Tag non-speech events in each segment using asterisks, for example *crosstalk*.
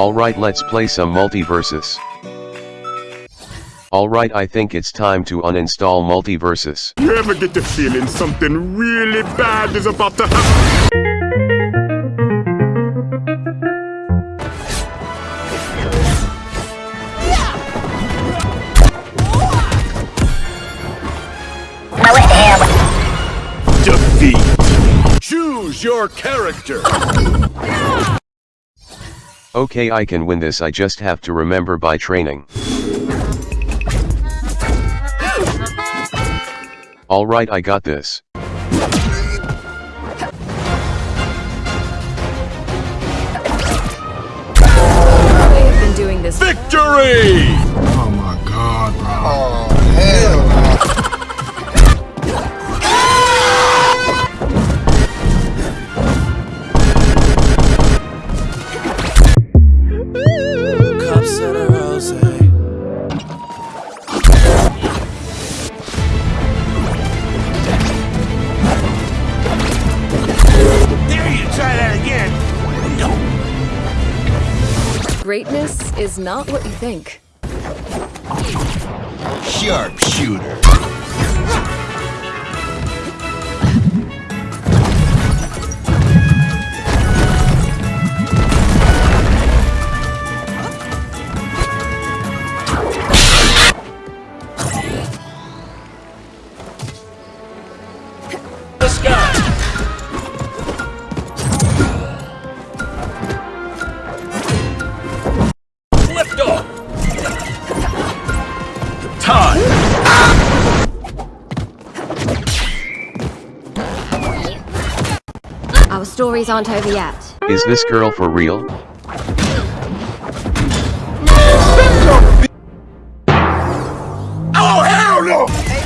Alright let's play some MultiVersus. Alright I think it's time to uninstall MultiVersus. You ever get the feeling something really bad is about to happen? Defeat. Choose your character. Okay I can win this I just have to remember by training. Alright I got this. I have been doing this. Victory! Oh my god, bro. Oh. Greatness is not what you think. Sharpshooter. Lift. Time. Our stories aren't over yet. Is this girl for real? Oh, hell no!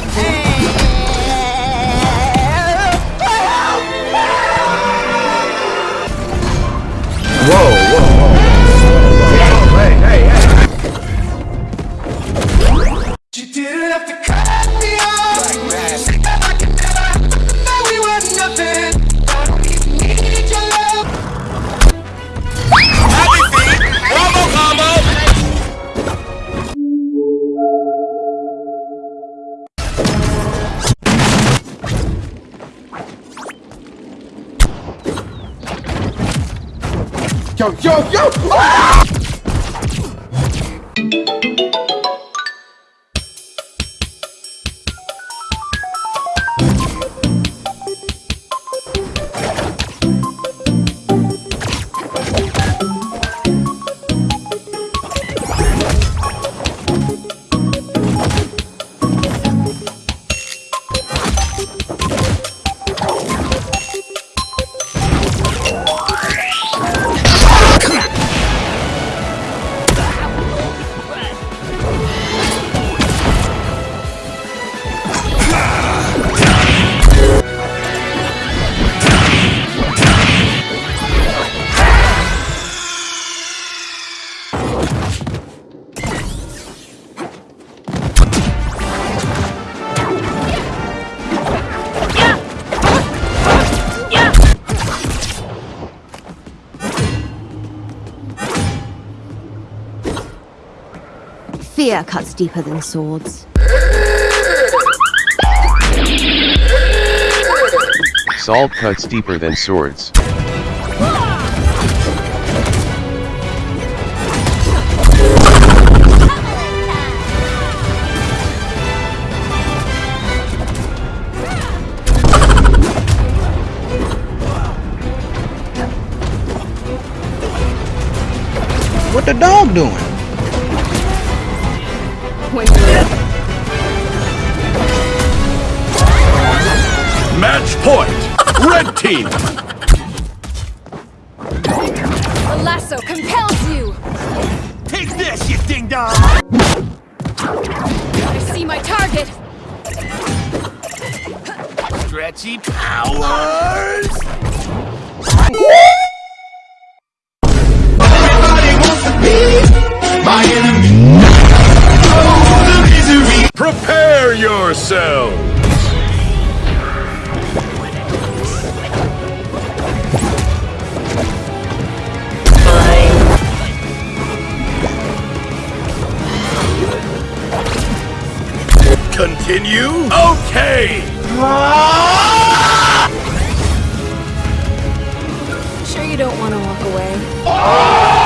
Yo, yo, yo! Fear cuts deeper than swords. Salt cuts deeper than swords. What the dog doing? When Match point. Red team. the lasso compels you. Take this, you ding dong. I see my target. Stretchy powers. Continue? Okay! Sure you don't want to walk away? Match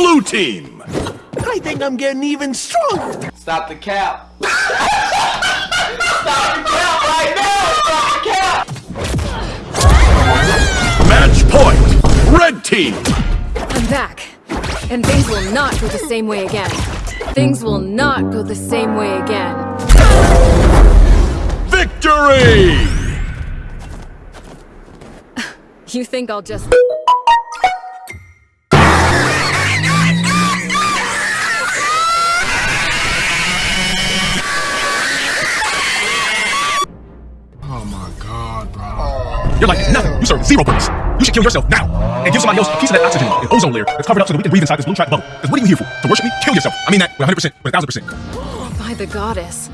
Blue team! I think I'm getting even stronger. Stop the cap. Match point! Red team! I'm back. And things will not go the same way again. Things will not go the same way again. Victory! *laughs* You think I'll just. You're like nothing. You serve zero purpose. You should kill yourself now and give somebody else a piece of that oxygen and ozone layer that's covered up so that we can breathe inside this blue track bubble. Because what are you here for? To worship me? Kill yourself. I mean that with 100%, with 1000%. By the goddess.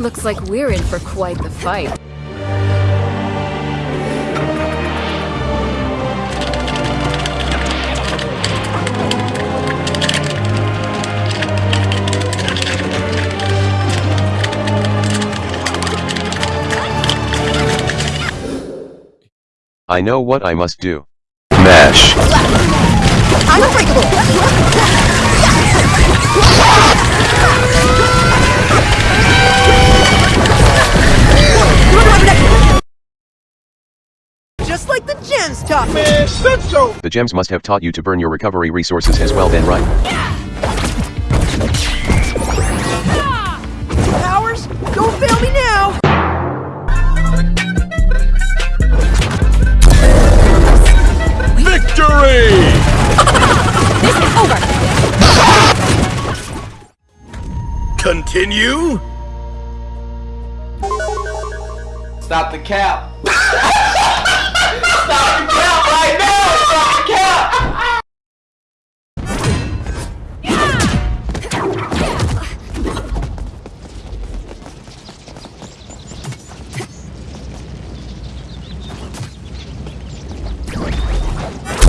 Looks like we're in for quite the fight. I know what I must do. Mash. Just like the gems taught me. The gems must have taught you to burn your recovery resources as well then right? Powers, Continue? Stop the cap.